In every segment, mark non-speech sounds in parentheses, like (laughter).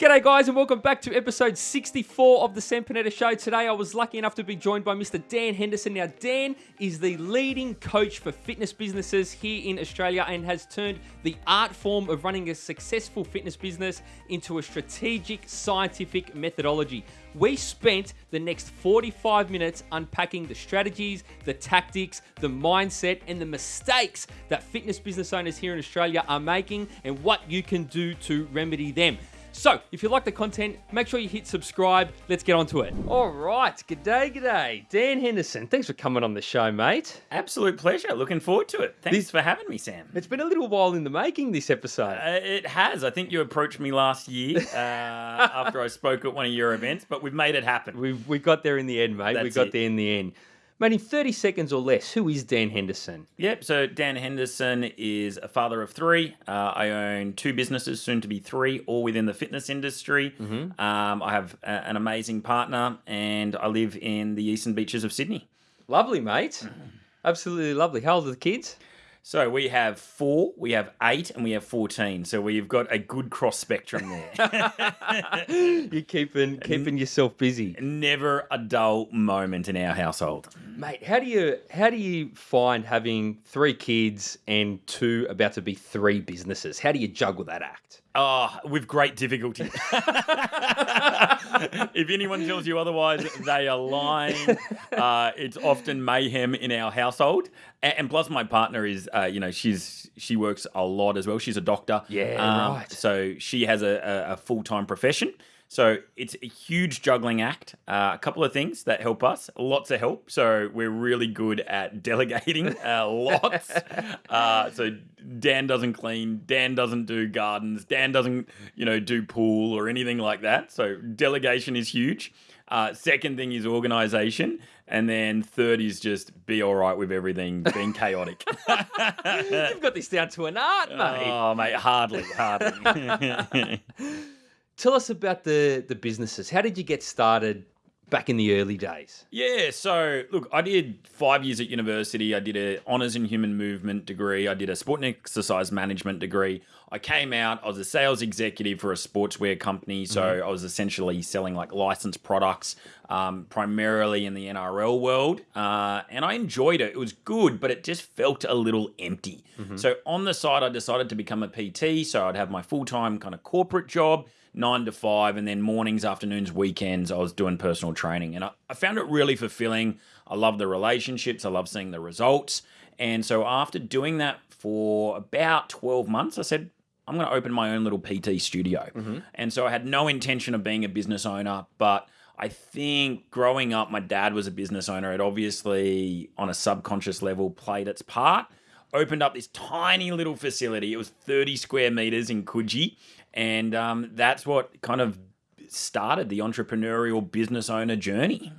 G'day, guys, and welcome back to episode 64 of the Sam Panetta Show. Today, I was lucky enough to be joined by Mr. Dan Henderson. Now, Dan is the leading coach for fitness businesses here in Australia and has turned the art form of running a successful fitness business into a strategic, scientific methodology. We spent the next 45 minutes unpacking the strategies, the tactics, the mindset, and the mistakes that fitness business owners here in Australia are making and what you can do to remedy them. So, if you like the content, make sure you hit subscribe. Let's get on to it. All right. G'day, g'day. Dan Henderson, thanks for coming on the show, mate. Absolute pleasure. Looking forward to it. Thanks for having me, Sam. It's been a little while in the making, this episode. Uh, it has. I think you approached me last year (laughs) uh, after I spoke at one of your events, but we've made it happen. We've, we got there in the end, mate. we That's got it. there in the end. Mate, in 30 seconds or less, who is Dan Henderson? Yep. So Dan Henderson is a father of three. Uh, I own two businesses, soon to be three, all within the fitness industry. Um, I have a, an amazing partner, and I live in the eastern beaches of Sydney. Lovely, mate. (clears throat) Absolutely lovely. How old are the kids? So we have four, we have eight, and we have fourteen. So we've got a good cross spectrum there. (laughs) (laughs) You're keeping keeping yourself busy. Never a dull moment in our household. Mate, how do you how do you find having three kids and two about to be three businesses? How do you juggle that act? Oh, with great difficulty. if anyone tells you otherwise, they are lying. Uh, it's often mayhem in our household, and, plus, my partner is, uh, you know, she's she works a lot as well. She's a doctor. Yeah, Um, right. So she has a, a, a full time profession. So it's a huge juggling act. Uh, a couple of things that help us, lots of help. So we're really good at (laughs) delegating uh, lots. (laughs) Uh, so Dan doesn't clean, Dan doesn't do gardens, Dan doesn't, you know, do pool or anything like that. So delegation is huge. Uh, second thing is organization. And then third is just be all right with everything being chaotic. (laughs) You've got this down to an art, mate. oh, mate, hardly, hardly. Tell us about the the businesses. How did you get started back in the early days? Yeah, so look, I did five years at university. I did a honours in human movement degree. I did a sport and exercise management degree. I came out. I was a sales executive for a sportswear company, so I was essentially selling like licensed products, um, primarily in the NRL world, uh, and I enjoyed it. It was good, but it just felt a little empty. So on the side, I decided to become a PT. So I'd have my full time kind of corporate job nine to five, and then mornings, afternoons, weekends, I was doing personal training. And I, I found it really fulfilling. I love the relationships, I love seeing the results. And so after doing that for about 12 months, I said, I'm going to open my own little PT studio. Mm-hmm. And so I had no intention of being a business owner, but I think growing up, my dad was a business owner. It obviously, on a subconscious level, played its part. Opened up this tiny little facility. It was 30 square meters in Coogee. And um, that's what kind of started the entrepreneurial business owner journey.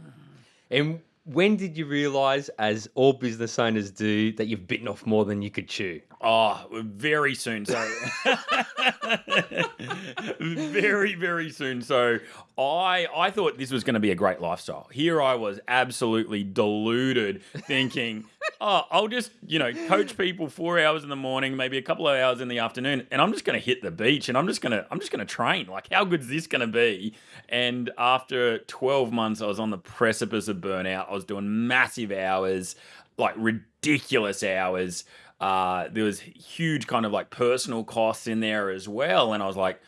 And when did you realize, as all business owners do, that you've bitten off more than you could chew? Oh, very soon. So, (laughs) very, very soon. So, I I thought this was going to be a great lifestyle. Here I was, absolutely deluded, thinking, oh, I'll just you know coach people four hours in the morning, maybe a couple of hours in the afternoon, and I'm just going to hit the beach and I'm just gonna I'm just gonna train. Like, how good is this going to be? And after 12 months, I was on the precipice of burnout. I was doing massive hours, like ridiculous hours. Uh, there was huge kind of like personal costs in there as well, and I was like,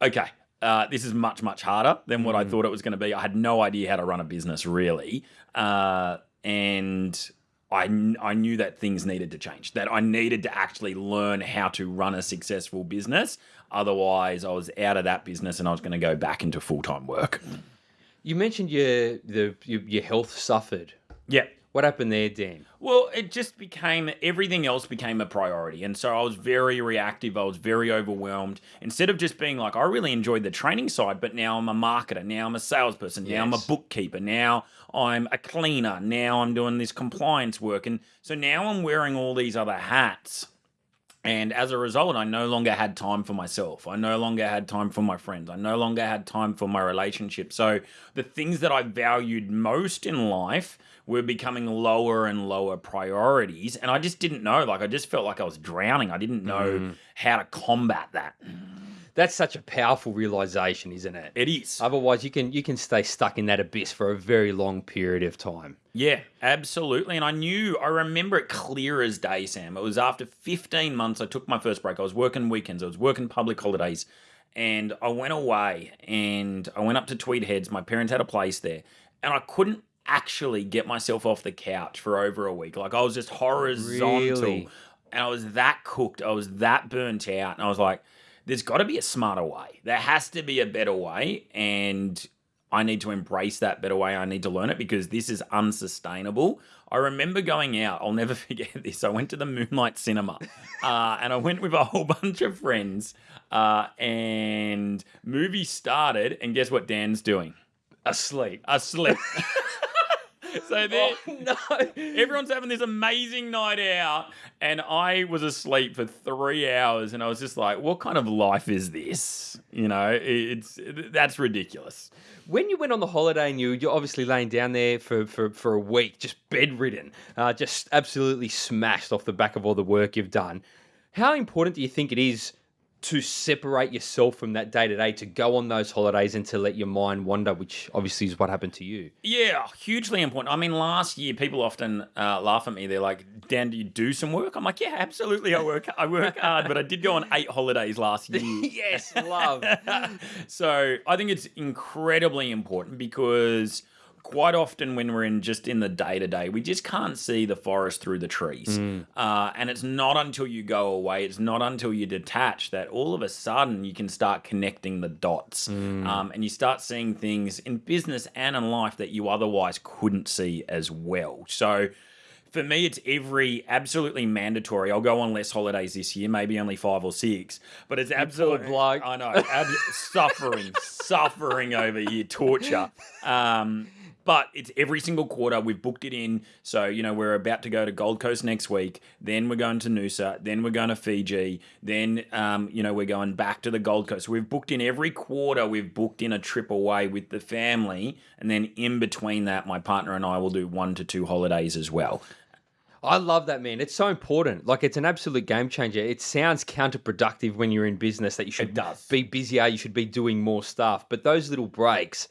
okay, uh, this is much much harder than what I thought it was going to be. I had no idea how to run a business really, uh, and I I knew that things needed to change. That I needed to actually learn how to run a successful business. Otherwise, I was out of that business and I was going to go back into full time work. You mentioned your the your, your health suffered. Yeah. What happened there, Dan? Well, it just became everything else became a priority. And so I was very reactive. I was very overwhelmed. Instead of just being like, I really enjoyed the training side, but now I'm a marketer. Now I'm a salesperson. Now I'm a bookkeeper. Now I'm a cleaner. Now I'm doing this compliance work. And so now I'm wearing all these other hats. And as a result, I no longer had time for myself. I no longer had time for my friends. I no longer had time for my relationship. So the things that I valued most in life were becoming lower and lower priorities. And I just didn't know. Like, I just felt like I was drowning. I didn't know mm. how to combat that. That's such a powerful realization, isn't it? It is. Otherwise, you can you can stay stuck in that abyss for a very long period of time. Yeah, absolutely. And I knew, I remember it clear as day, Sam. It was after 15 months I took my first break. I was working weekends, I was working public holidays, and I went away and I went up to Tweed Heads. My parents had a place there, and I couldn't actually get myself off the couch for over a week. Like I was just horizontal. Really? And I was that cooked. I was that burnt out. And I was like, there's got to be a smarter way. There has to be a better way. And I need to embrace that better way. I need to learn it because this is unsustainable. I remember going out, I'll never (laughs) forget this. I went to the Moonlight Cinema (laughs) uh, and I went with a whole (laughs) bunch of friends. Uh, and movie started, and guess what Dan's doing? Asleep. Asleep. (laughs) so there, Oh, (laughs) no. everyone's having this amazing night out, and I was asleep for three hours, and I was just like, "What kind of life is this?" You know, it's that's ridiculous. When you went on the holiday and you you're obviously laying down there for, for, for a week, just bedridden, uh, just absolutely smashed off the back of all the work you've done, how important do you think it is to separate yourself from that day to day, to go on those holidays and to let your mind wander, which obviously is what happened to you? Yeah, hugely important. I mean, last year people often uh, laugh at me. They're like, "Dan, do you do some work?" I'm like, "Yeah, absolutely. I work. I work hard, but I did go on eight holidays last (laughs) year." yes, love. (laughs) so I think it's incredibly important because quite often when we're in just in the day to day, we just can't see the forest through the trees. Uh, and it's not until you go away, it's not until you detach that all of a sudden you can start connecting the dots um, and you start seeing things in business and in life that you otherwise couldn't see as well. So for me, it's every absolutely mandatory. I'll go on less holidays this year, maybe only five or six, but it's absolutely bloke. I know, ab- suffering, (laughs) suffering over here, torture. Um, but it's every single quarter. We've booked it in. So, you know, we're about to go to Gold Coast next week. Then we're going to Noosa. Then we're going to Fiji. Then, um, you know, we're going back to the Gold Coast. We've booked in every quarter. We've booked in a trip away with the family. And then in between that, my partner and I will do one to two holidays as well. I love that, man. It's so important. Like, it's an absolute game changer. It sounds counterproductive when you're in business that you should be busier, you should be doing more stuff. But those little breaks,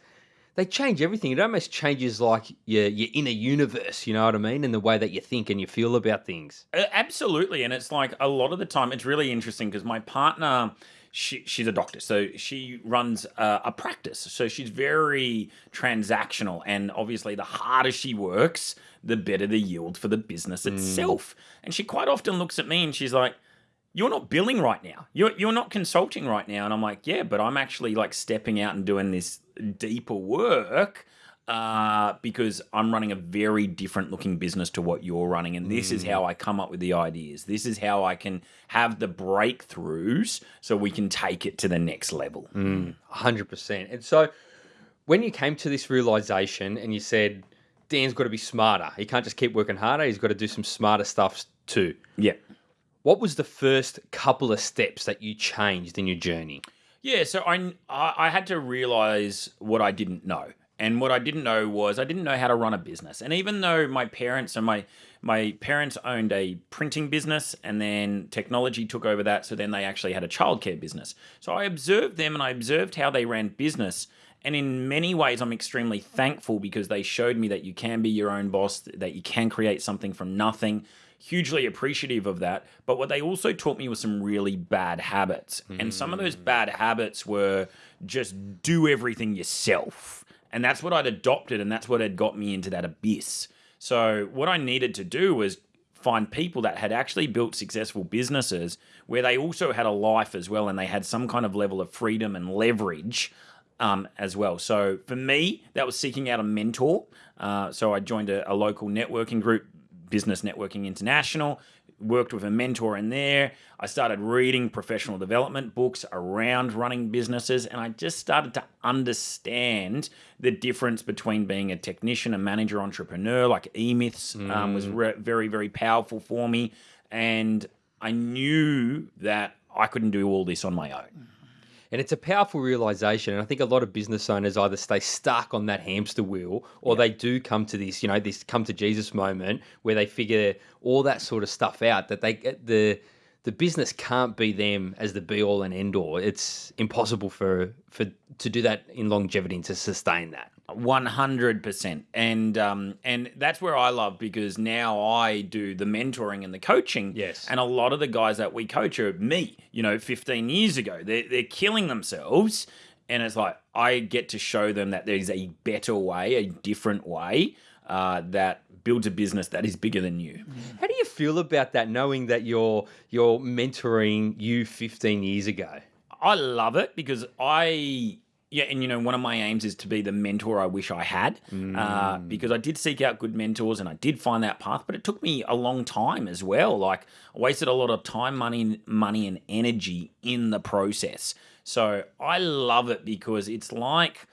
they change everything. It almost changes like your your inner universe. You know what I mean? And the way that you think and you feel about things. Uh, Absolutely, and it's like a lot of the time it's really interesting because my partner, she she's a doctor, so she runs a, a practice, so she's very transactional, and obviously the harder she works, the better the yield for the business itself. And she quite often looks at me and she's like. You're not billing right now. You're you're not consulting right now, and I'm like, yeah, but I'm actually like stepping out and doing this deeper work uh, because I'm running a very different looking business to what you're running. And this is how I come up with the ideas. This is how I can have the breakthroughs so we can take it to the next level. hundred percent. And so, when you came to this realization and you said, "Dan's got to be smarter. He can't just keep working harder. He's got to do some smarter stuff too." Yeah. What was the first couple of steps that you changed in your journey? Yeah, so I, I had to realize what I didn't know. And what I didn't know was I didn't know how to run a business. And even though my parents and my my parents owned a printing business and then technology took over that, so then they actually had a childcare business. So I observed them and I observed how they ran business. And in many ways, I'm extremely thankful because they showed me that you can be your own boss, that you can create something from nothing. Hugely appreciative of that. But what they also taught me was some really bad habits. And some of those bad habits were just do everything yourself. And that's what I'd adopted, and that's what had got me into that abyss. So, what I needed to do was find people that had actually built successful businesses where they also had a life as well and they had some kind of level of freedom and leverage um, as well. So for me, that was seeking out a mentor. Uh, so I joined a, a local networking group, Business Networking International, worked with a mentor in there. I started reading professional development books around running businesses, and I just started to understand the difference between being a technician, a manager, entrepreneur. Like E Myths um, was very, very powerful for me. And I knew that I couldn't do all this on my own. And it's a powerful realization. And I think a lot of business owners either stay stuck on that hamster wheel or they do come to this, you know, this come to Jesus moment where they figure all that sort of stuff out that they get the the the business can't be them as the be all and end all. It's impossible for for to do that in longevity and to sustain that. One hundred percent, and um, and that's where I love because now I do the mentoring and the coaching. Yes. and a lot of the guys that we coach are me. You know, fifteen years ago, they're they're killing themselves, and it's like I get to show them that there's a better way, a different way uh, that builds a business that is bigger than you. How do you feel about that, knowing that you're you're mentoring you 15 years ago? I love it because I yeah, and you know, one of my aims is to be the mentor I wish I had, uh, because I did seek out good mentors and I did find that path, but it took me a long time as well. Like I wasted a lot of time, money, money, and energy in the process. So I love it because it's like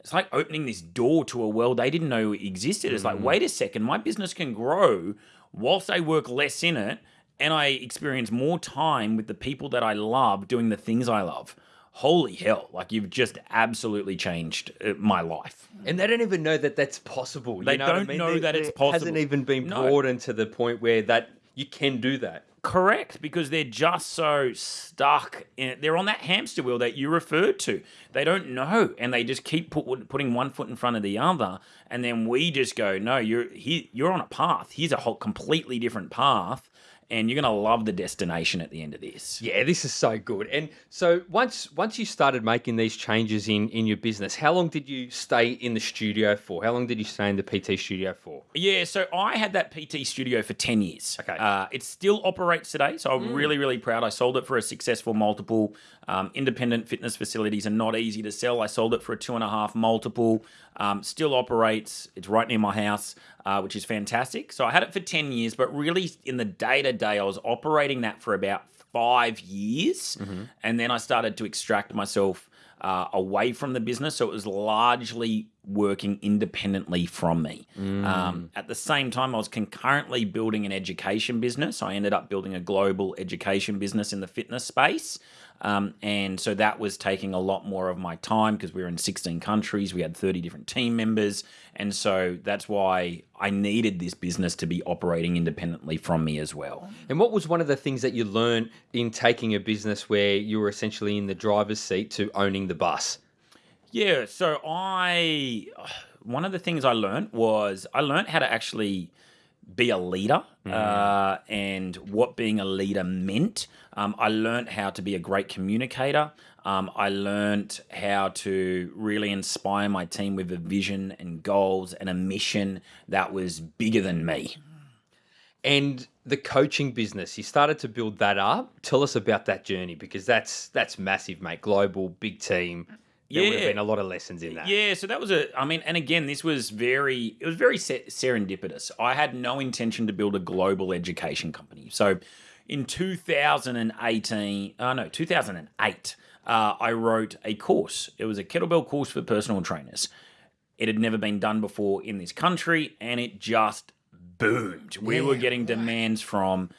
it's like opening this door to a world they didn't know existed. It's like, wait a second, my business can grow whilst I work less in it and I experience more time with the people that I love doing the things I love. Holy hell, like you've just absolutely changed uh, my life. And they don't even know that that's possible. You They know don't mean? know There- that it's there Hasn't even been No. broadened to the point where that you can do that. Correct, because they're just so stuck in They're on that hamster wheel that you referred to. They don't know, and they just keep put, putting one foot in front of the other. And then we just go, no, you're he, you're on a path. Here's a whole completely different path, and you're gonna love the destination at the end of this. Yeah, this is so good. And so once once you started making these changes in in your business, how long did you stay in the studio for? How long did you stay in the PT studio for? Yeah, so I had that PT studio for 10 years. Okay. Uh, it still operates today, so I'm really, really proud. I sold it for a successful multiple. Um, independent fitness facilities are not easy to sell. I sold it for a two and a half multiple. Um, still operates. It's right near my house, uh, which is fantastic. So I had it for 10 years, but really in the day to day, I was operating that for about five years. And then I started to extract myself uh, away from the business. So it was largely working independently from me. Um, at the same time, I was concurrently building an education business. I ended up building a global education business in the fitness space. Um, and so that was taking a lot more of my time because we were in 16 countries. We had 30 different team members. And so that's why I needed this business to be operating independently from me as well. And what was one of the things that you learned in taking a business where you were essentially in the driver's seat to owning the bus? Yeah, so I (sighs) one of the things I learned was I learned how to actually be a leader uh, and what being a leader meant. Um, I learned how to be a great communicator. Um, I learned how to really inspire my team with a vision and goals and a mission that was bigger than me. And the coaching business, you started to build that up. Tell us about that journey because that's that's massive, mate. Global, big team. There would have Yeah. been a lot of lessons in that. Yeah, so that was a. I mean, and again, this was very. It was very serendipitous. I had no intention to build a global education company. So, in 2018, uh, no, 2008, uh, I wrote a course. It was a kettlebell course for personal trainers. It had never been done before in this country, and it just boomed. We were getting demands from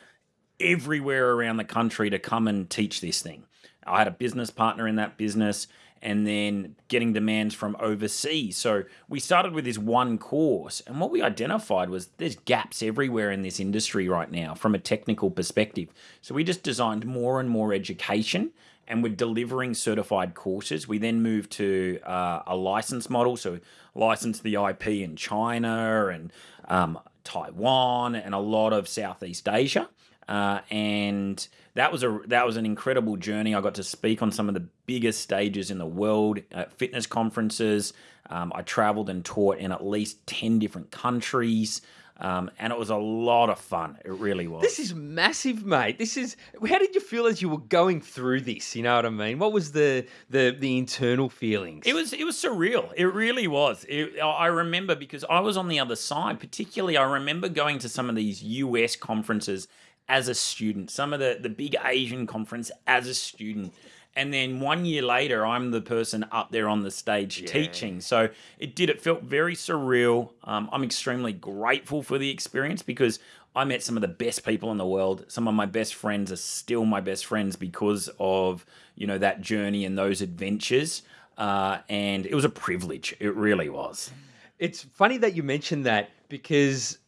everywhere around the country to come and teach this thing. I had a business partner in that business and then getting demands from overseas. So we started with this one course, and what we identified was there's gaps everywhere in this industry right now from a technical perspective. So we just designed more and more education. And we're delivering certified courses. We then moved to uh, a license model, so license the IP in China and um, Taiwan and a lot of Southeast Asia. Uh, and that was a that was an incredible journey. I got to speak on some of the biggest stages in the world at fitness conferences. Um, I traveled and taught in at least ten different countries, um, and it was a lot of fun. It really was. This is massive, mate. This is how did you feel as you were going through this? You know what I mean? What was the the the internal feelings? It was it was surreal. It really was. It, I remember because I was on the other side. Particularly, I remember going to some of these US conferences as a student. Some of the the big Asian conference as a student. And then one year later, I'm the person up there on the stage teaching. So it did. It felt very surreal. Um, I'm extremely grateful for the experience because I met some of the best people in the world. Some of my best friends are still my best friends because of you know that journey and those adventures. Uh, and it was a privilege. It really was. It's funny that you mentioned that because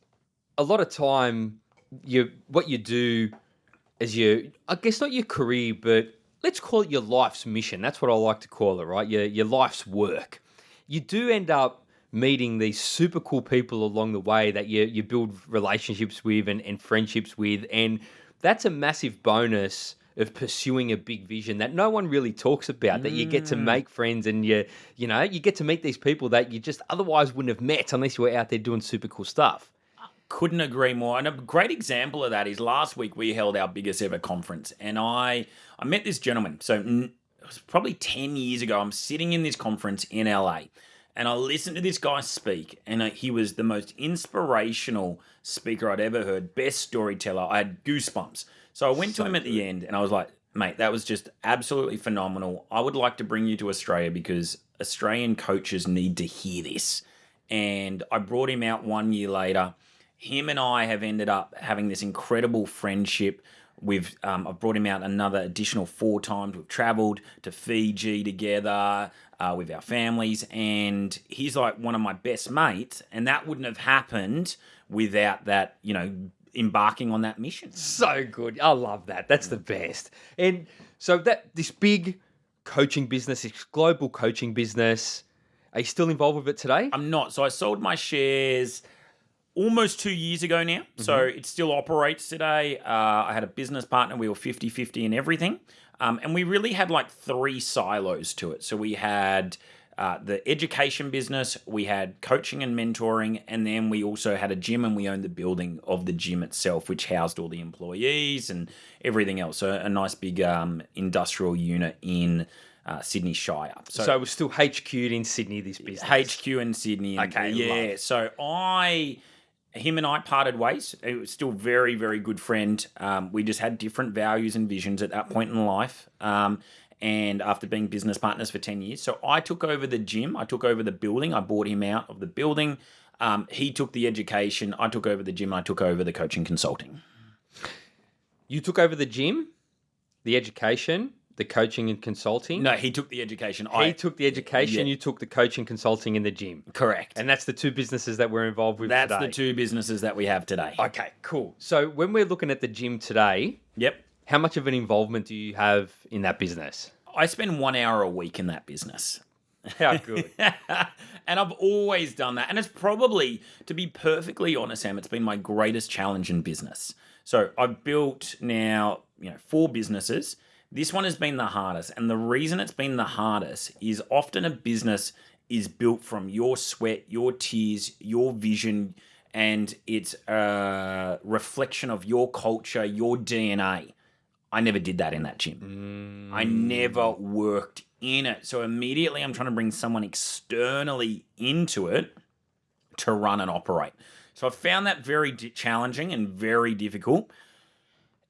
a lot of time you what you do as your, I guess not your career, but let's call it your life's mission. That's what I like to call it, right? Your your life's work. You do end up meeting these super cool people along the way that you you build relationships with and, and friendships with, and that's a massive bonus of pursuing a big vision that no one really talks about that you get to mm. make friends and you you know you get to meet these people that you just otherwise wouldn't have met unless you were out there doing super cool stuff Couldn't agree more. And a great example of that is last week we held our biggest ever conference, and I I met this gentleman. So it was probably ten years ago. I'm sitting in this conference in LA, and I listened to this guy speak, and uh, he was the most inspirational speaker I'd ever heard. Best storyteller. I had goosebumps. So I went to him at the end, and I was like, "Mate, that was just absolutely phenomenal. I would like to bring you to Australia because Australian coaches need to hear this." And I brought him out one year later him and I have ended up having this incredible friendship. We've um, I've brought him out another additional four times. We've travelled to Fiji together uh, with our families, and he's like one of my best mates. And that wouldn't have happened without that, you know, embarking on that mission. so good i love that that's the best and so that this big coaching business this global coaching business are you still involved with it today I'm not. So I sold my shares almost two years ago now. So it still operates today. Uh, I had a business partner. We were 50 50 in everything. Um, and we really had like three silos to it. So we had uh, the education business, we had coaching and mentoring, and then we also had a gym and we owned the building of the gym itself, which housed all the employees and everything else. So a nice big um, industrial unit in uh, Sydney Shire. so, it was still hq'd in sydney this business HQ in Sydney. and- Okay, yeah. So I, him and I parted ways. It was still very, very good friend. Um, we just had different values and visions at that point in life. Um, and after being business partners for 10 years. So I took over the gym, I took over the building, I bought him out of the building. Um, he took the education, I took over the gym, I took over the coaching consulting. you took over the gym the education the coaching and consulting No, he took the education. he I took the education Yeah. you took the coaching consulting in the gym correct. and that's the two businesses that we're involved with that's today. the two businesses that we have today. okay cool so when we're looking at the gym today Yep. how much of an involvement do you have in that business I spend one hour a week in that business. how good (laughs) and I've always done that. And it's probably, to be perfectly honest, Sam, it's been my greatest challenge in business. So I've built now, you know, four businesses. This one has been the hardest. And the reason it's been the hardest is often a business is built from your sweat, your tears, your vision, and it's a reflection of your culture, your DNA. I never did that in that gym. I mm. never worked in it. So immediately I'm trying to bring someone externally into it to run and operate. So I found that very challenging and very difficult.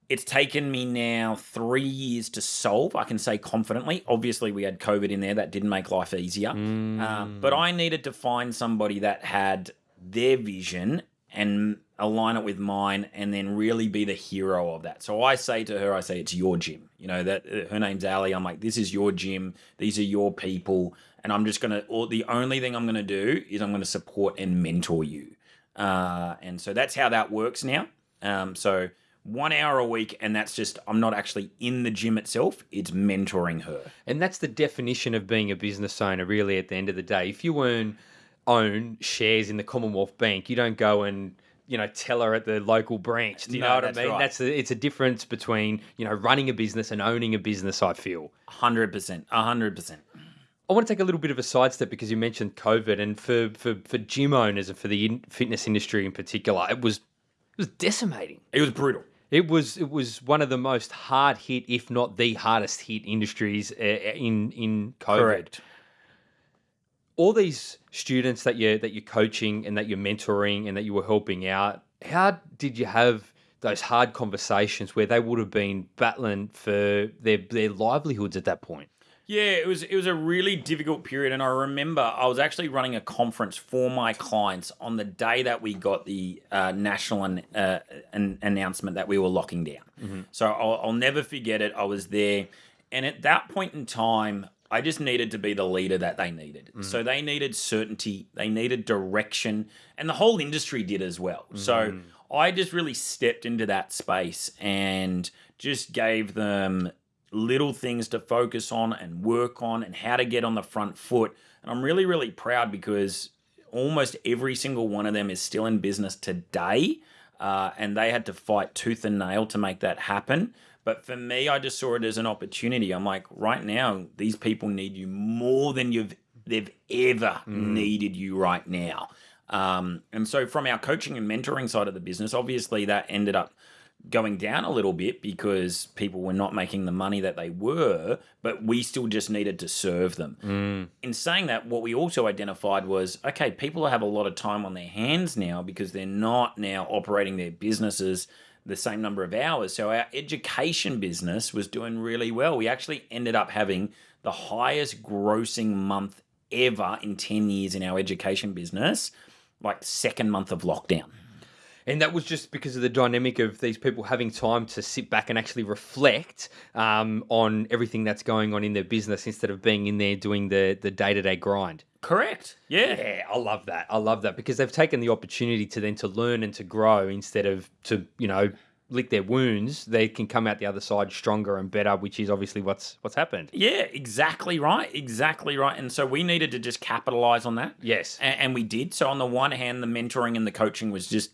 It's taken me now three years to solve, I can say confidently. Obviously, we had COVID in there, that didn't make life easier. Um, but I needed to find somebody that had their vision and align it with mine and then really be the hero of that. So I say to her, I say, it's your gym. You know, that uh, her name's Ali. I'm like, this is your gym. These are your people. And I'm just going to, the only thing I'm going to do is I'm going to support and mentor you. Uh, and so that's how that works now. Um, so one hour a week, and that's just, I'm not actually in the gym itself, it's mentoring her. And that's the definition of being a business owner, really, at the end of the day. If you earn, own shares in the Commonwealth Bank, you don't go and you know tell her at the local branch. Do you No, know what that's I mean? right. That's a, it's a difference between you know running a business and owning a business. I feel. 100%. 100%. I want to take a little bit of a sidestep because you mentioned COVID, and for for, for gym owners and for the fitness industry in particular, it was it was decimating. It was brutal. It was it was one of the most hard hit, if not the hardest hit industries uh, in in COVID. Correct. All these students that you that you're coaching and that you're mentoring and that you were helping out, how did you have those hard conversations where they would have been battling for their their livelihoods at that point? Yeah, it was it was a really difficult period, and I remember I was actually running a conference for my clients on the day that we got the uh, national an, uh, an announcement that we were locking down. So I'll, I'll never forget it. I was there, and at that point in time, I just needed to be the leader that they needed. So they needed certainty, they needed direction, and the whole industry did as well. So I just really stepped into that space and just gave them little things to focus on and work on and how to get on the front foot. And I'm really, really proud because almost every single one of them is still in business today. Uh, and they had to fight tooth and nail to make that happen. But for me, I just saw it as an opportunity. I'm like, right now, these people need you more than you've they've ever mm. needed you right now. Um, and so, from our coaching and mentoring side of the business, obviously that ended up going down a little bit because people were not making the money that they were, but we still just needed to serve them. Mm. In saying that, what we also identified was okay, people have a lot of time on their hands now because they're not now operating their businesses the same number of hours. So our education business was doing really well. We actually ended up having the highest grossing month ever in 10 years in our education business, like second month of lockdown. And that was just because of the dynamic of these people having time to sit back and actually reflect um, on everything that's going on in their business instead of being in there doing the the day to day grind. Correct. Yeah. Yeah, I love that. I love that because they've taken the opportunity to then to learn and to grow instead of to you know lick their wounds, they can come out the other side stronger and better, which is obviously what's what's happened. Yeah, exactly right, exactly right. And so we needed to just capitalize on that. Yes, and, and we did. So on the one hand, the mentoring and the coaching was just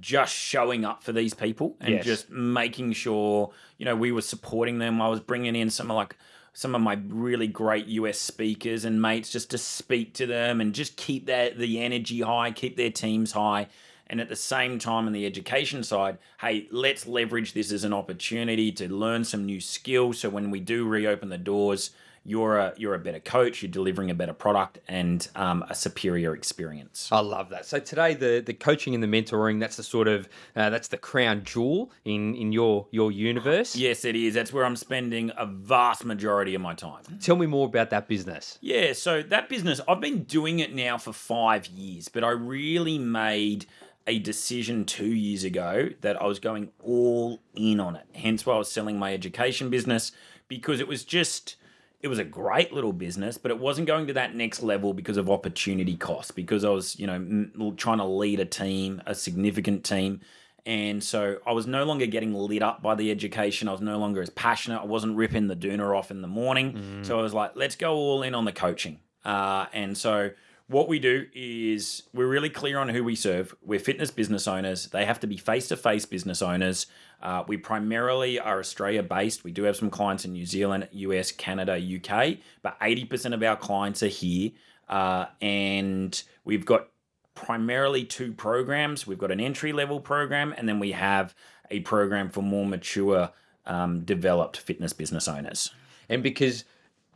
just showing up for these people and yes. just making sure you know we were supporting them. I was bringing in some of like some of my really great US speakers and mates just to speak to them and just keep that the energy high, keep their teams high. And at the same time, on the education side, hey, let's leverage this as an opportunity to learn some new skills. So when we do reopen the doors, you're a you're a better coach. You're delivering a better product and um, a superior experience. I love that. So today, the the coaching and the mentoring that's the sort of uh, that's the crown jewel in in your your universe. Yes, it is. That's where I'm spending a vast majority of my time. Tell me more about that business. Yeah, so that business I've been doing it now for five years, but I really made a decision two years ago that I was going all in on it. Hence why I was selling my education business because it was just it was a great little business, but it wasn't going to that next level because of opportunity cost. Because I was, you know, trying to lead a team, a significant team, and so I was no longer getting lit up by the education. I was no longer as passionate. I wasn't ripping the doona off in the morning. Mm. So I was like, let's go all in on the coaching. Uh, and so what we do is we're really clear on who we serve. We're fitness business owners. They have to be face to face business owners. Uh, we primarily are Australia based. We do have some clients in New Zealand, US, Canada, UK, but 80% of our clients are here. Uh, and we've got primarily two programs. We've got an entry level program, and then we have a program for more mature, um, developed fitness business owners. And because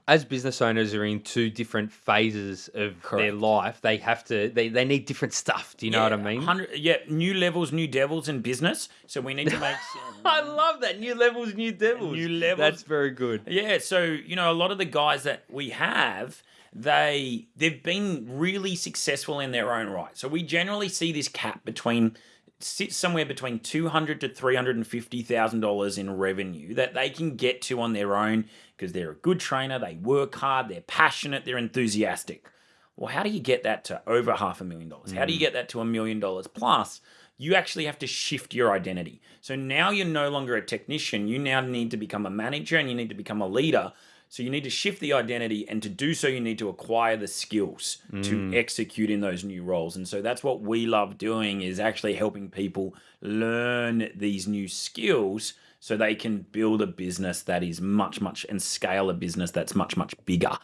as business owners are in two different phases of Correct. their life, they have to they, they need different stuff. Do you know what I mean? Yeah, new levels, new devils in business. So we need to make. (laughs) I love that new levels, new devils. New levels. That's very good. Yeah. So you know, a lot of the guys that we have, they they've been really successful in their own right. So we generally see this cap between sits somewhere between two hundred to three hundred and fifty thousand dollars in revenue that they can get to on their own because they're a good trainer, they work hard, they're passionate, they're enthusiastic. Well, how do you get that to over half a million dollars? How do you mm. get that to a million dollars plus? You actually have to shift your identity. So now you're no longer a technician. You now need to become a manager and you need to become a leader. So you need to shift the identity, and to do so, you need to acquire the skills mm. to execute in those new roles. And so that's what we love doing is actually helping people learn these new skills so they can build a business that is much, much and scale a business that's much, much bigger.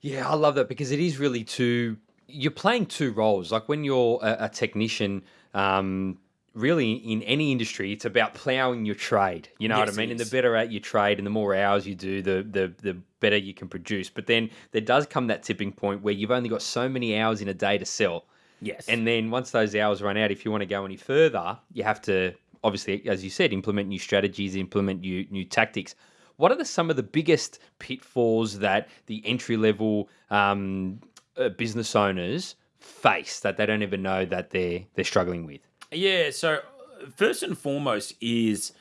Yeah, I love that because it is really two. You're playing two roles. Like when you're a, a technician, um, really in any industry, it's about ploughing your trade. You know yes, what I mean? And the better at your trade and the more hours you do, the, the the better you can produce. But then there does come that tipping point where you've only got so many hours in a day to sell. Yes. And then once those hours run out, if you want to go any further, you have to obviously, as you said, implement new strategies, implement new new tactics. What are the, some of the biggest pitfalls that the entry level um, uh, business owners face that they don't even know that they're they're struggling with? Yeah, so first and foremost is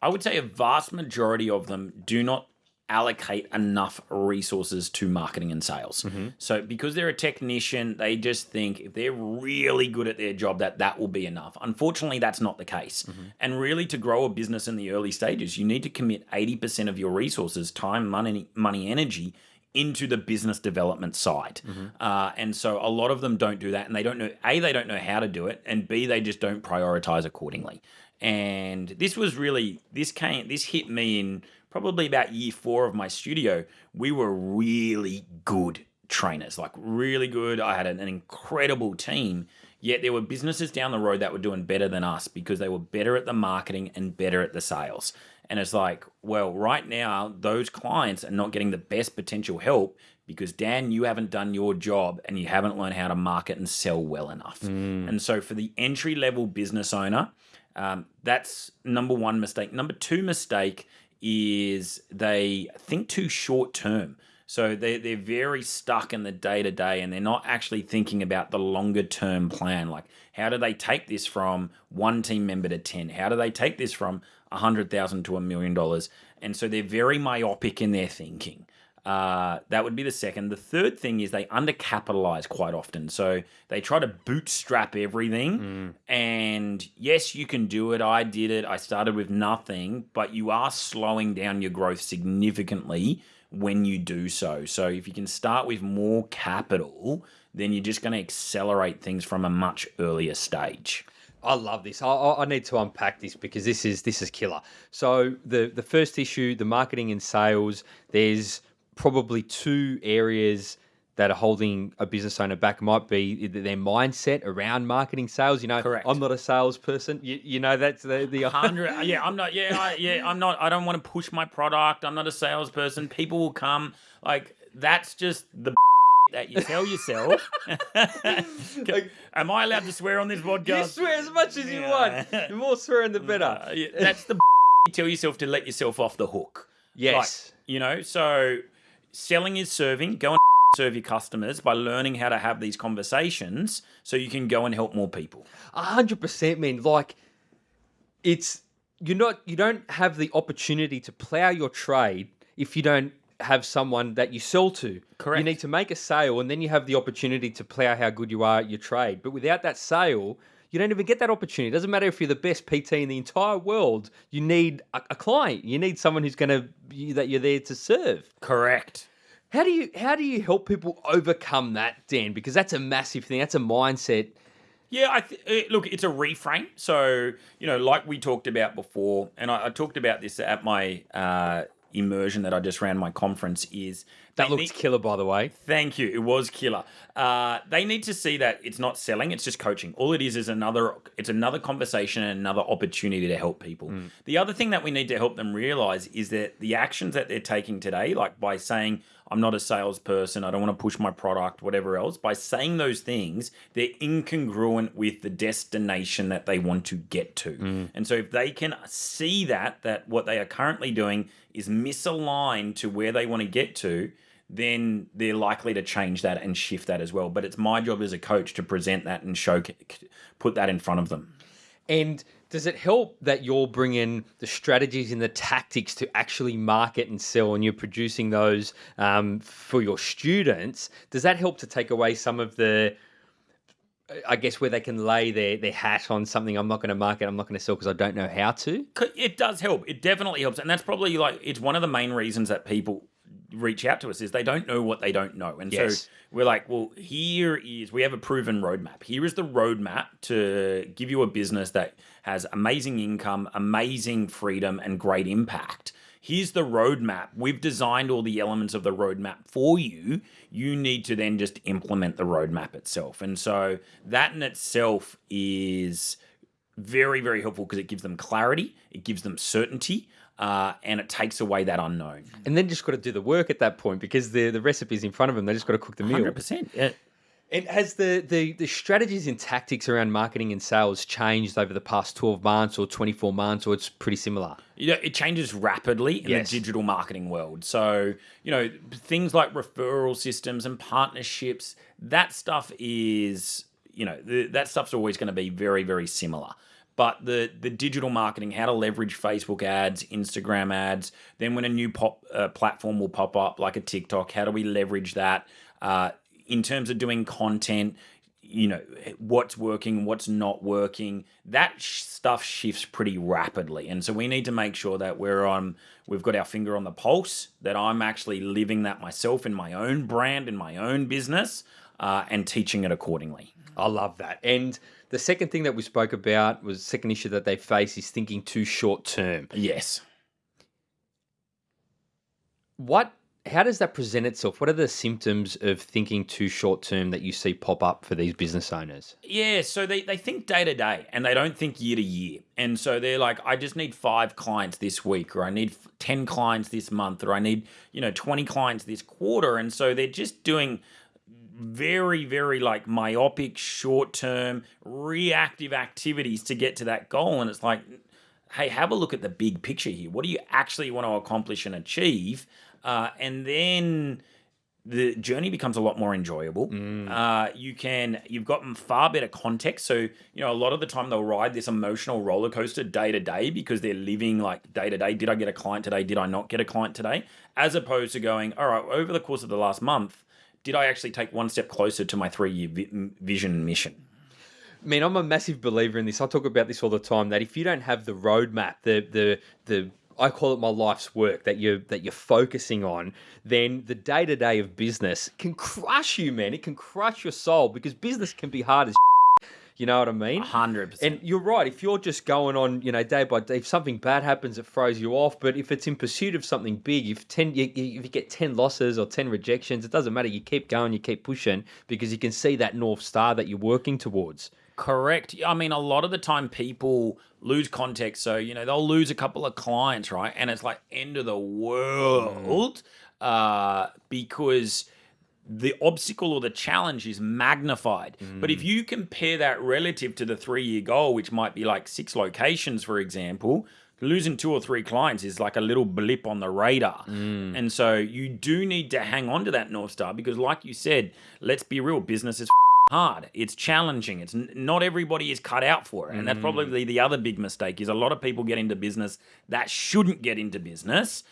I would say a vast majority of them do not allocate enough resources to marketing and sales. Mm-hmm. So because they're a technician, they just think if they're really good at their job that that will be enough. Unfortunately, that's not the case. Mm-hmm. And really to grow a business in the early stages, you need to commit 80% of your resources, time, money, money, energy into the business development side. Uh, and so a lot of them don't do that and they don't know A they don't know how to do it and B they just don't prioritize accordingly. And this was really this came this hit me in probably about year 4 of my studio. We were really good trainers, like really good. I had an, an incredible team. Yet there were businesses down the road that were doing better than us because they were better at the marketing and better at the sales. And it's like, well, right now, those clients are not getting the best potential help because, Dan, you haven't done your job and you haven't learned how to market and sell well enough. And so, for the entry level business owner, um, that's number one mistake. Number two mistake is they think too short term. So they, they're very stuck in the day to day and they're not actually thinking about the longer term plan. Like, how do they take this from one team member to 10? How do they take this from 100,000 to a million dollars? And so they're very myopic in their thinking. Uh, that would be the second. The third thing is they undercapitalize quite often. So they try to bootstrap everything. And yes, you can do it. I did it. I started with nothing, but you are slowing down your growth significantly when you do so. So if you can start with more capital, then you're just going to accelerate things from a much earlier stage. I love this. I- I, need to unpack this because this is this is killer. So the the first issue, the marketing and sales. There's probably two areas that are holding a business owner back. Might be their mindset around marketing, sales. You know, Correct. I'm not a salesperson. You, you know, that's the the hundred. (laughs) Yeah, I'm not. Yeah, I, yeah, I'm not. I don't want to push my product. I'm not a salesperson. People will come. Like that's just the that you tell yourself. (laughs) Am I allowed to swear on this podcast? You swear as much as you Yeah. want. The more swearing, the (laughs) better. Uh, yeah, that's the (laughs) you tell yourself to let yourself off the hook. yes. You know, so selling is serving. Go and serve your customers by learning how to have these conversations so you can go and help more people. A hundred percent, man. Like, it's you're not you don't have the opportunity to plow your trade if you don't have someone that you sell to. Correct. You need to make a sale, and then you have the opportunity to plow how good you are at your trade. But without that sale, you don't even get that opportunity. It doesn't matter if you're the best PT in the entire world. You need a, a client. You need someone who's going to that you're there to serve. Correct. How do you how do you help people overcome that, Dan? Because that's a massive thing. That's a mindset. Yeah, I th- look, it's a reframe. So you know, like we talked about before, and I, I talked about this at my uh, immersion that I just ran my conference. Is That looks need- killer, by the way. Thank you. It was killer. Uh, they need to see that it's not selling; it's just coaching. All it is is another. It's another conversation and another opportunity to help people. The other thing that we need to help them realize is that the actions that they're taking today, like by saying, "I'm not a salesperson. I don't want to push my product, whatever else," by saying those things, they're incongruent with the destination that they want to get to. Mm. And so, if they can see that that what they are currently doing is misaligned to where they want to get to then they're likely to change that and shift that as well. But it's my job as a coach to present that and show, put that in front of them. And does it help that you're bringing the strategies and the tactics to actually market and sell, and you're producing those um, for your students? Does that help to take away some of the, I guess, where they can lay their their hat on something? I'm not going to market. I'm not going to sell because I don't know how to. It does help. It definitely helps, and that's probably like it's one of the main reasons that people reach out to us is they don't know what they don't know, and Yes. so we're like, well, here is we have a proven roadmap. Here is the roadmap to give you a business that has amazing income, amazing freedom, and great impact. Here's the roadmap. We've designed all the elements of the roadmap for you. You need to then just implement the roadmap itself. And so that in itself is very, very helpful because it gives them clarity, it gives them certainty, uh, and it takes away that unknown. And then just got to do the work at that point because the the recipe's in front of them. They just got to cook the meal. 100%. Yeah. And has the, the the strategies and tactics around marketing and sales changed over the past 12 months or 24 months, or it's pretty similar? You know, it changes rapidly in Yes. the digital marketing world. So, you know, things like referral systems and partnerships, that stuff is, you know, th- that stuff's always going to be very, very similar. But the the digital marketing, how to leverage Facebook ads, Instagram ads. Then when a new pop uh, platform will pop up, like a TikTok, how do we leverage that? Uh, in terms of doing content, you know what's working what's not working that sh- stuff shifts pretty rapidly and so we need to make sure that we're on we've got our finger on the pulse that i'm actually living that myself in my own brand in my own business uh, and teaching it accordingly i love that and the second thing that we spoke about was the second issue that they face is thinking too short term yes what how does that present itself? What are the symptoms of thinking too short term that you see pop up for these business owners? Yeah, so they, they think day to day and they don't think year to year. And so they're like, I just need five clients this week, or I need 10 clients this month, or I need, you know, 20 clients this quarter. And so they're just doing very, very like myopic, short term, reactive activities to get to that goal. And it's like, hey, have a look at the big picture here. What do you actually want to accomplish and achieve? Uh, and then the journey becomes a lot more enjoyable. Mm. Uh, you can you've gotten far better context. So you know a lot of the time they'll ride this emotional roller coaster day to day because they're living like day to day. Did I get a client today? Did I not get a client today? As opposed to going, all right, over the course of the last month, did I actually take one step closer to my three year vi- vision and mission? I mean, I'm a massive believer in this. I talk about this all the time. That if you don't have the roadmap, the the the I call it my life's work that you're that you're focusing on, then the day to day of business can crush you, man. It can crush your soul because business can be hard as. You know what I mean? Hundred percent. And you're right. If you're just going on, you know, day by day, if something bad happens, it throws you off. But if it's in pursuit of something big, if ten, you, if you get ten losses or ten rejections, it doesn't matter. You keep going, you keep pushing because you can see that north star that you're working towards. Correct. I mean, a lot of the time people lose context. So, you know, they'll lose a couple of clients, right? And it's like end of the world mm. uh, because the obstacle or the challenge is magnified. Mm. But if mm. you compare that relative to the three year goal, which might be like six locations, for example, losing two or three clients is like a little blip on the radar. Mm. And so you do need to hang on to that North Star because, like you said, let's be real, business is (laughs) hard. It's challenging. It's not everybody is cut out for it, and that's mm. probably the other big mistake. Is a lot of people get into business that shouldn't get into business,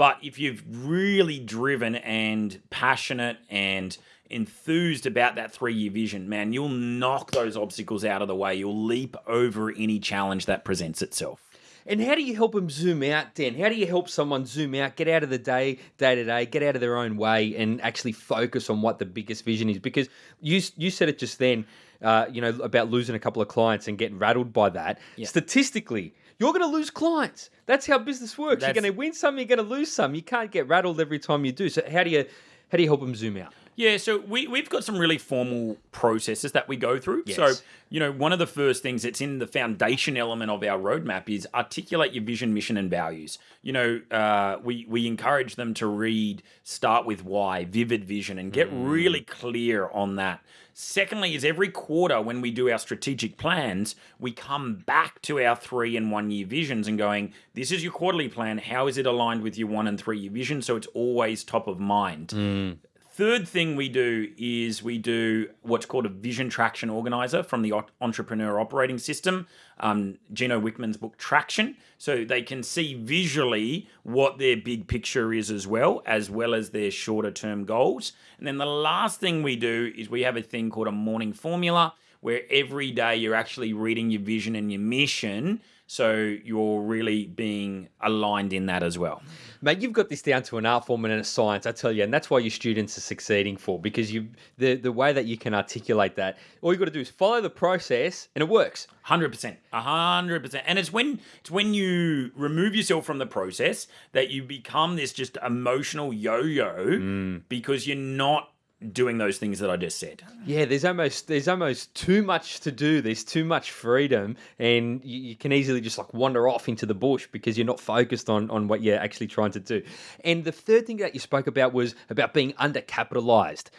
but if you've really driven and passionate and enthused about that three year vision, man, you'll knock those obstacles out of the way. You'll leap over any challenge that presents itself. And how do you help them zoom out, Dan? How do you help someone zoom out, get out of the day, day to day, get out of their own way, and actually focus on what the biggest vision is? Because you you said it just then, uh, you know, about losing a couple of clients and getting rattled by that. Yeah. Statistically, you're going to lose clients. That's how business works. That's... You're going to win some, you're going to lose some. You can't get rattled every time you do. So how do you how do you help them zoom out? Yeah, so we, we've got some really formal processes that we go through. Yes. So, you know, one of the first things that's in the foundation element of our roadmap is articulate your vision, mission, and values. You know, uh, we, we encourage them to read, start with why, vivid vision, and get mm. really clear on that. Secondly, is every quarter when we do our strategic plans, we come back to our three and one year visions and going, this is your quarterly plan. How is it aligned with your one and three year vision? So it's always top of mind. Mm. Third thing we do is we do what's called a vision traction organizer from the entrepreneur operating system, um, Gino Wickman's book Traction. So they can see visually what their big picture is as well, as well as their shorter term goals. And then the last thing we do is we have a thing called a morning formula where every day you're actually reading your vision and your mission. So you're really being aligned in that as well. Mate, you've got this down to an art form and a science, I tell you, and that's why your students are succeeding for because you the the way that you can articulate that, all you got to do is follow the process, and it works. Hundred percent, hundred percent, and it's when it's when you remove yourself from the process that you become this just emotional yo-yo mm. because you're not doing those things that I just said. Yeah, there's almost there's almost too much to do. There's too much freedom, and you, you, can easily just like wander off into the bush because you're not focused on on what you're actually trying to do. And the third thing that you spoke about was about being undercapitalized.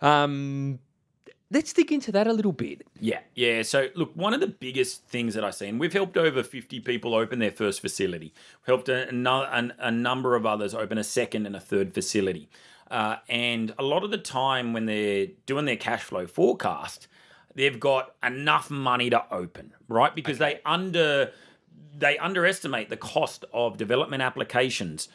Um, Let's dig into that a little bit. Yeah, yeah. So, look, one of the biggest things that I see, and we've helped over 50 people open their first facility, we've helped a, a, a number of others open a second and a third facility. Uh, and a lot of the time when they're doing their cash flow forecast, they've got enough money to open, right? Because they under they underestimate the cost of development applications,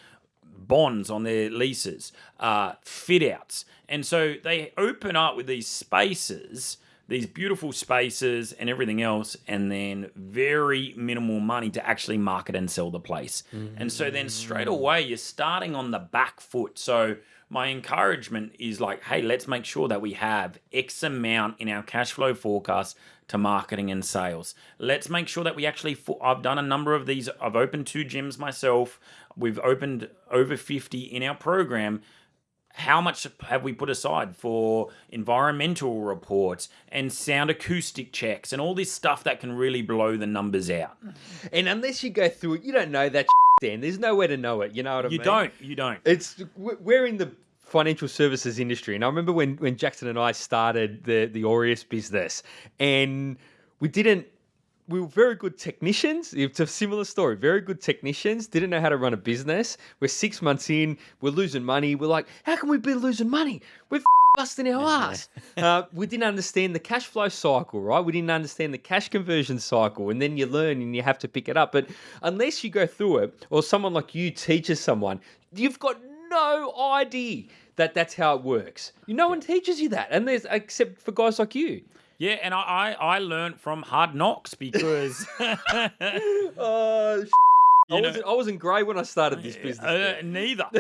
bonds on their leases, uh, fit outs. And so they open up with these spaces, these beautiful spaces and everything else, and then very minimal money to actually market and sell the place. And so then straight away, you're starting on the back foot. So my encouragement is like, hey, let's make sure that we have X amount in our cash flow forecast to marketing and sales. Let's make sure that we actually, I've done a number of these. I've opened two gyms myself. We've opened over 50 in our program. How much have we put aside for environmental reports and sound acoustic checks and all this stuff that can really blow the numbers out? Mm-hmm. And unless you go through it, you don't know that, Dan. There's nowhere to know it. You know what I You mean? You don't. You don't. It's we're in the financial services industry, and I remember when when Jackson and I started the the Aureus business, and we didn't. We were very good technicians. It's a similar story. Very good technicians. Didn't know how to run a business. We're six months in. We're losing money. We're like, how can we be losing money? We're busting our ass. uh, we didn't understand the cash flow cycle, right? We didn't understand the cash conversion cycle. And then you learn and you have to pick it up. But unless you go through it, or someone like you teaches someone, you've got no idea that that's how it works. You No one teaches you that, and there's except for guys like you. Yeah, and I I, I learned from hard knocks because (laughs) (laughs) Uh, I know- wasn't, I wasn't grey when I started this business. Uh, neither. (laughs)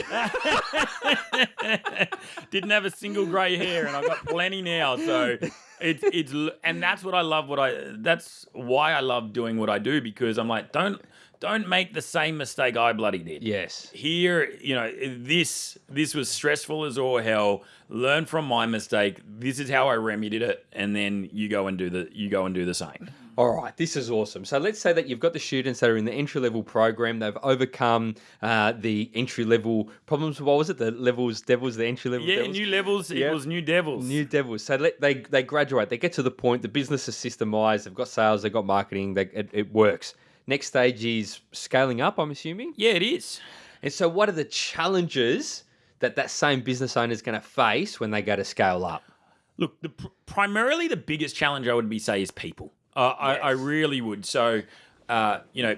Didn't have a single grey hair, and I've got plenty now. So it's it's and that's what I love. What I that's why I love doing what I do because I'm like don't don't make the same mistake I bloody did. yes. Here, you know, this this was stressful as all hell. Learn from my mistake. This is how I remedied it, and then you go and do the you go and do the same. (laughs) All right, this is awesome. So let's say that you've got the students that are in the entry level program. They've overcome uh, the entry level problems. What was it? The levels, devils, the entry level. Yeah, devils? new levels Yeah. equals new devils. New devils. So let, they they graduate. They get to the point. The business is systemized. They've got sales. They've got marketing. They, it, it works. Next stage is scaling up. I'm assuming. yeah, it is. And so, what are the challenges that that same business owner is going to face when they go to scale up? Look, the, primarily the biggest challenge I would be say is people. Uh, I, I really would. So, uh, you know,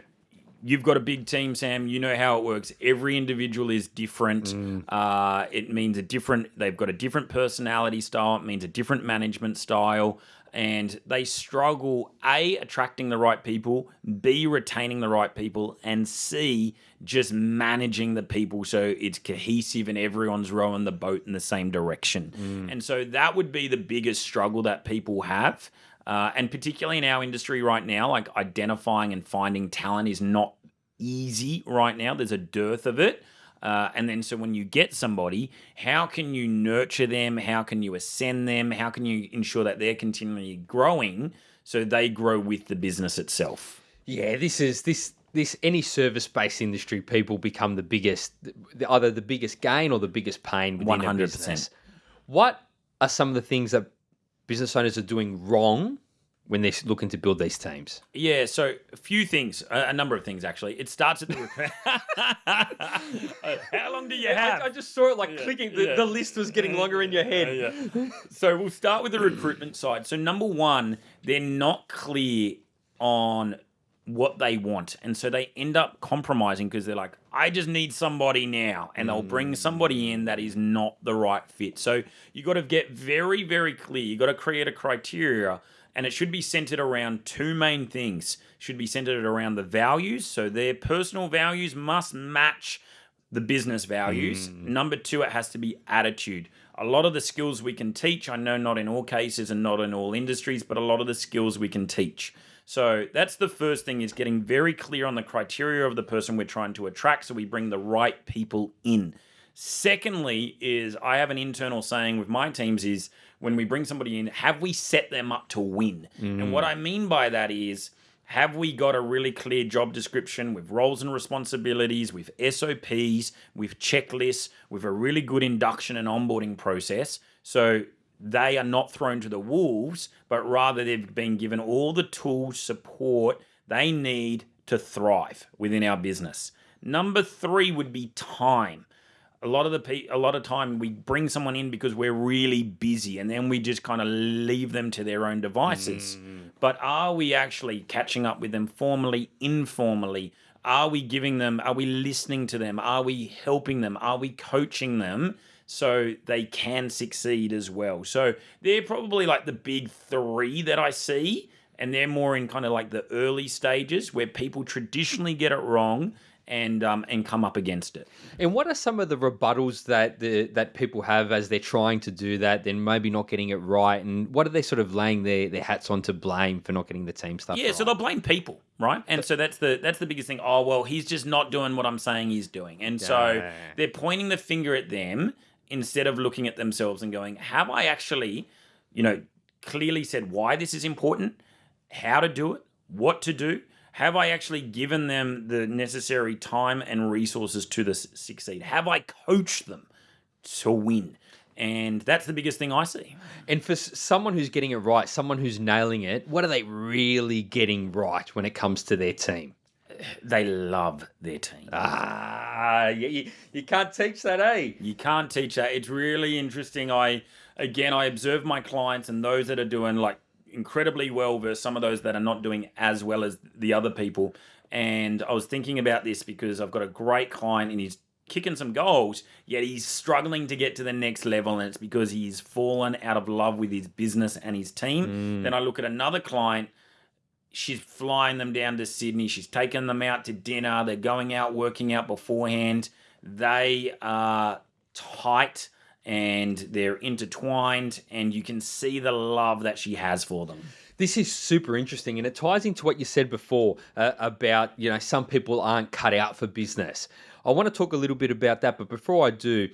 you've got a big team, Sam. You know how it works. Every individual is different. Uh, it means a different. They've got a different personality style. It means a different management style, and they struggle a attracting the right people, b retaining the right people, and c just managing the people so it's cohesive and everyone's rowing the boat in the same direction. And so that would be the biggest struggle that people have. Uh, and particularly in our industry right now, like identifying and finding talent is not easy right now. There's a dearth of it. Uh, and then, so when you get somebody, how can you nurture them? How can you ascend them? How can you ensure that they're continually growing so they grow with the business itself? Yeah, this is this this any service based industry. People become the biggest, the- either the biggest gain or the biggest pain within 100%. business. What are some of the things that business owners are doing wrong when they're looking to build these teams? Yeah, so a few things, a, a number of things actually. It starts at the recruit. (laughs) (laughs) How long do you have? I, I just saw it like clicking. The, yeah. the list was getting longer in your head. yeah. (laughs) So we'll start with the recruitment side. So number one, they're not clear on what they want, and so they end up compromising because they're like, I just need somebody now, and they'll bring mm. somebody in that is not the right fit. So you got to get very, very clear. You got to create a criteria. And it should be centered around two main things. Should be centered around the values. So their personal values must match the business values. Mm. Number two, it has to be attitude. A lot of the skills we can teach, I know not in all cases and not in all industries, but a lot of the skills we can teach. So that's the first thing is getting very clear on the criteria of the person we're trying to attract so we bring the right people in. Secondly, is I have an internal saying with my teams is when we bring somebody in, have we set them up to win? And what mm. I mean by that is have we got a really clear job description with roles and responsibilities, with SOPs, with checklists, with a really good induction and onboarding process? So they are not thrown to the wolves, but rather they've been given all the tools, support they need to thrive within our business. Number three would be time. A lot of the pe- a lot of time we bring someone in because we're really busy and then we just kind of leave them to their own devices. Mm. But are we actually catching up with them formally informally? Are we giving them are we listening to them? Are we helping them? Are we coaching them so they can succeed as well? So they're probably like the big 3 that I see and they're more in kind of like the early stages where people traditionally get it wrong and um, and come up against it. And what are some of the rebuttals that the that people have as they're trying to do that, then maybe not getting it right? And what are they sort of laying their, their hats on to blame for not getting the team stuff? Yeah, right? so they'll blame people, right? And so that's the that's the biggest thing. Oh well, he's just not doing what I'm saying he's doing, and so Yeah. they're pointing the finger at them instead of looking at themselves and going, "Have I actually, you know, clearly said why this is important, how to do it, what to do?" Have I actually given them the necessary time and resources to this succeed? Have I coached them to win? And that's the biggest thing I see. And for someone who's getting it right, someone who's nailing it, what are they really getting right when it comes to their team? (sighs) They love their team. Ah, you, you, you can't teach that, eh? You can't teach that. It's really interesting. I again, I observe my clients and those that are doing like incredibly well versus some of those that are not doing as well as the other people. And I was thinking about this because I've got a great client and he's kicking some goals, yet he's struggling to get to the next level, and it's because he's fallen out of love with his business and his team. Mm. Then I look at another client she's flying them down to Sydney. She's taking them out to dinner. They're going out working out beforehand. They are tight and they're intertwined, and you can see the love that she has for them. This is super interesting, and it ties into what you said before uh, about you know some people aren't cut out for business. I want to talk a little bit about that, but before I do,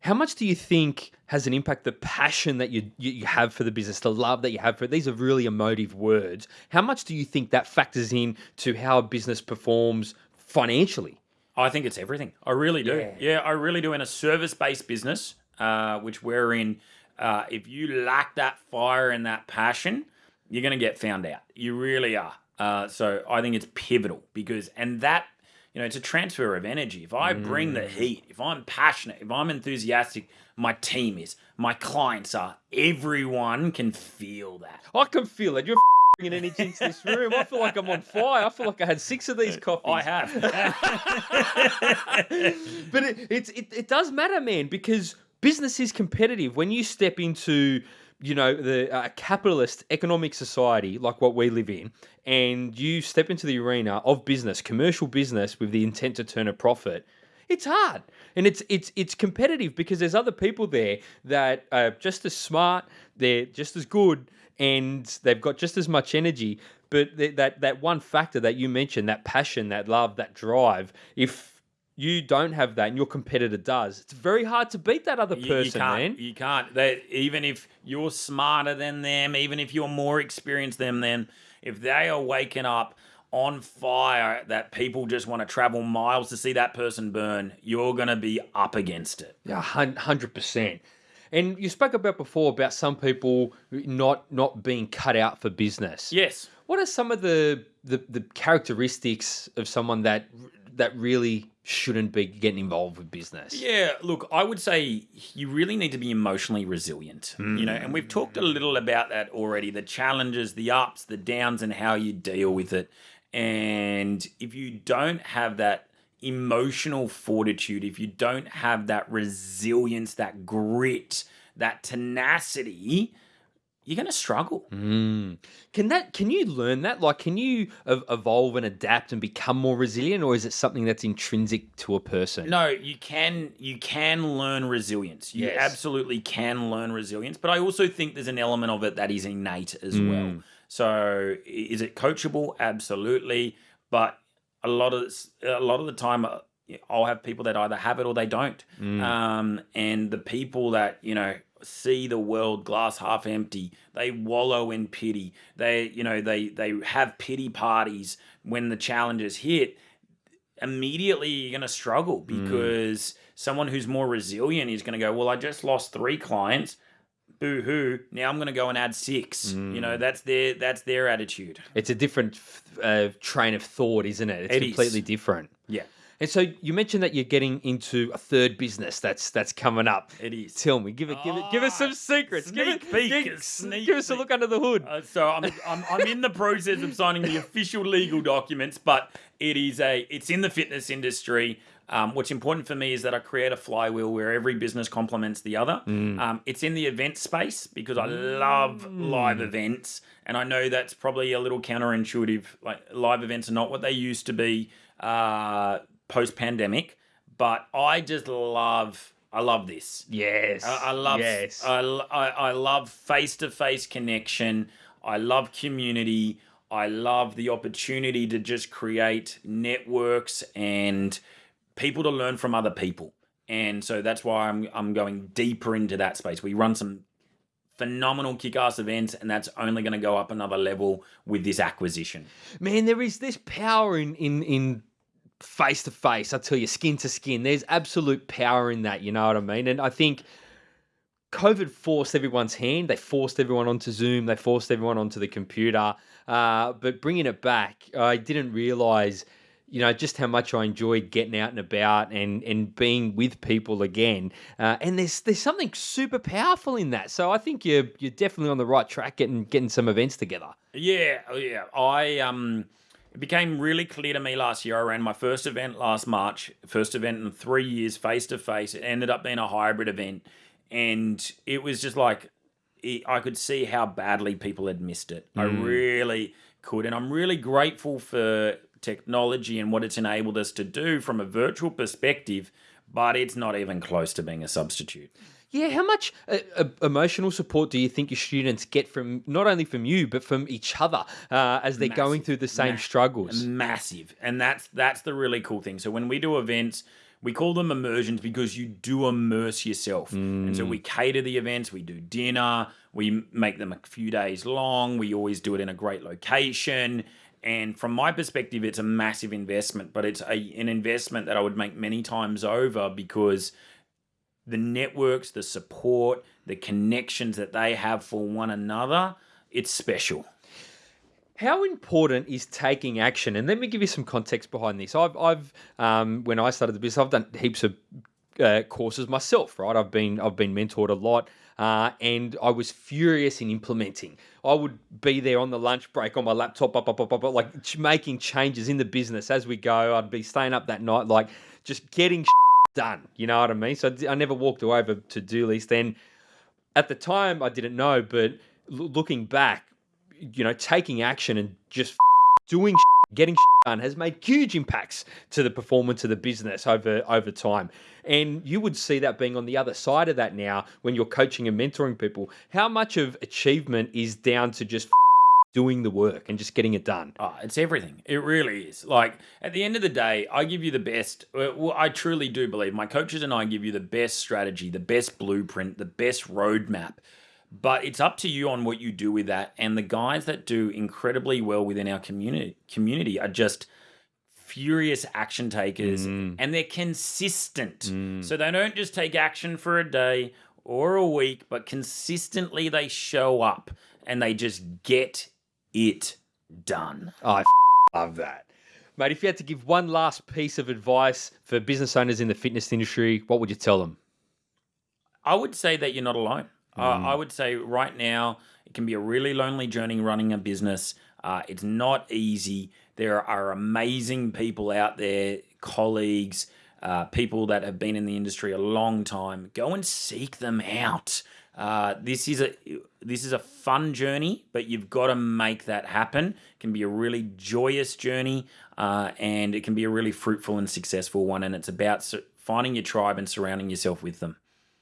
how much do you think has an impact the passion that you you you have for the business, the love that you have for it? These are really emotive words. How much do you think that factors in to how a business performs financially? I think it's everything. I really do. Yeah. Yeah, I really do. In a service based business, uh, which we're in, uh, if you lack that fire and that passion, you're going to get found out. You really are. Uh, so I think it's pivotal because, and that, you know, it's a transfer of energy. If I bring the heat, if I'm passionate, if I'm enthusiastic, my team is, my clients are, everyone can feel that. I can feel it. You're bringing energy into this room. I feel like I'm on fire. I feel like I had six of these coffees. I have. (laughs) but it, it's it, it does matter, man, because business is competitive. When you step into you know the uh, capitalist economic society like what we live in, and you step into the arena of business, commercial business, with the intent to turn a profit. It's hard, and it's it's it's competitive because there's other people there that are just as smart, they're just as good, and they've got just as much energy. But that that one factor that you mentioned, that passion, that love, that drive, if you don't have that and your competitor does, it's very hard to beat that other You- person, you can't, man. You can't. They, even if you're smarter than them, even if you're more experienced than them, if they are waking up on fire that people just want to travel miles to see that person burn, you're going to be up against it. Yeah, hundred percent. And you spoke about before about some people not not being cut out for business. Yes. What are some of the, the the characteristics of someone that that really shouldn't be getting involved with business? Yeah, look, I would say you really need to be emotionally resilient. You know, and we've talked a little about that already the challenges, the ups, the downs, and how you deal with it. And if you don't have that emotional fortitude, if you don't have that resilience, that grit, that tenacity, you're going to struggle. Mm. Can that? Can you learn that? Like, can you evolve and adapt and become more resilient, or is it something that's intrinsic to a person? No, you can you can learn resilience. You Yes. absolutely can learn resilience, but I also think there's an element of it that is innate as well. So is it coachable? Absolutely, but a lot of a lot of the time uh, I'll have people that either have it or they don't. Um, and the people that, you know, see the world glass half empty, they wallow in pity. They, you know, they they have pity parties when the challenges hit immediately you're going to struggle because someone who's more resilient is going to go, Well, I just lost three clients. Boo hoo. Now I'm going to go and add six. You know, that's their that's their attitude. It's a different uh, train of thought, isn't it? It's It is. completely different. Yeah. And so you mentioned that you're getting into a third business that's that's coming up. It is. Tell me, give it, give it, give us some Ah, secrets. Give, it, sneak peek, give, sneak give us a look under the hood. Uh, so I'm, I'm I'm in the process of signing the official legal documents, but it is a it's in the fitness industry. Um, what's important for me is that I create a flywheel where every business complements the other. Um, it's in the event space because I love live events, and I know that's probably a little counterintuitive. Like live events are not what they used to be uh, post pandemic, but I just love I love this. yes, I, I love Yes, I, I, I love face to face connection. I love community. I love the opportunity to just create networks and people to learn from other people. And so that's why I'm I'm going deeper into that space. We run some phenomenal kick-ass events and that's only going to go up another level with this acquisition. man, there is this power in in in face to face. I tell you, skin to skin. There's absolute power in that. You know what I mean? And I think COVID forced everyone's hand. They forced everyone onto Zoom. They forced everyone onto the computer. Uh, but bringing it back, I didn't realize, you know, just how much I enjoyed getting out and about and and being with people again. Uh, and there's there's something super powerful in that. So I think you're you're definitely on the right track getting getting some events together. Yeah, oh, yeah. I um it became really clear to me last year. I ran my first event last March, first event in three years, face to face. It ended up being a hybrid event, and it was just like it, I could see how badly people had missed it. I mm. really could, and I'm really grateful for technology and what it's enabled us to do from a virtual perspective. But it's not even close to being a substitute. Yeah, how much uh, uh, emotional support do you think your students get from not only from you but from each other uh, as they're going through the same Massive. struggles? massive. And that's that's the really cool thing. So when we do events we call them immersions because you do immerse yourself. And so we cater the events we do dinner we make them a few days long we always do it in a great location. And from my perspective it's a massive investment but it's a, an investment that i would make many times over because the networks the support the connections that they have for one another it's special How important is taking action? And let me give you some context behind this. I've, I've um, when I started the business, I've done heaps of uh, courses myself. Right, I've been I've been mentored a lot, uh, and I was furious in implementing. I would be there on the lunch break on my laptop, up, up, up, up, up, like making changes in the business as we go. I'd be staying up that night, like just getting done. You know what I mean? So I never walked away with to do list. And at the time, I didn't know, but looking back, you know, taking action and just (laughs) doing (laughs) getting (laughs) done has made huge impacts to the performance of the business over over time. And you would see that being on the other side of that now when you're coaching and mentoring people. How much of achievement is down to just doing the work and just getting it done? Oh, it's everything. It really is. Like at the end of the day, I give you the best. Well, I truly do believe my coaches and I give you the best strategy, the best blueprint, the best roadmap. But it's up to you on what you do with that. And the guys that do incredibly well within our community community are just furious action takers mm. and they're consistent. Mm. So they don't just take action for a day or a week, but consistently they show up and they just get it done. I love that. Mate, if you had to give one last piece of advice for business owners in the fitness industry, what would you tell them? I would say that you're not alone. Uh, I would say right now it can be a really lonely journey running a business. Uh, it's not easy. There are amazing people out there, colleagues, uh, people that have been in the industry a long time. Go and seek them out. Uh, this is a this is a fun journey, but you've got to make that happen. It can be a really joyous journey, uh, and it can be a really fruitful and successful one. And it's about finding your tribe and surrounding yourself with them.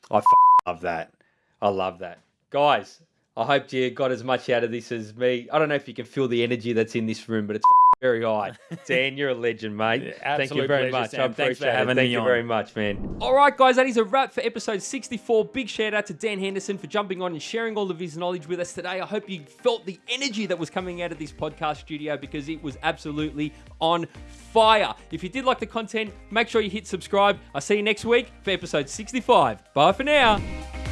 I love that. I love that. Guys, I hope you got as much out of this as me. I don't know if you can feel the energy that's in this room, but it's very high. (laughs) Dan, you're a legend, mate. Yeah, Thank you very pleasure, much. Sam. I Thanks for appreciate having it. Thank you on. very much, man. All right, guys, that is a wrap for episode 64. Big shout out to Dan Henderson for jumping on and sharing all of his knowledge with us today. I hope you felt the energy that was coming out of this podcast studio because it was absolutely on fire. If you did like the content, make sure you hit subscribe. I'll see you next week for episode 65. Bye for now.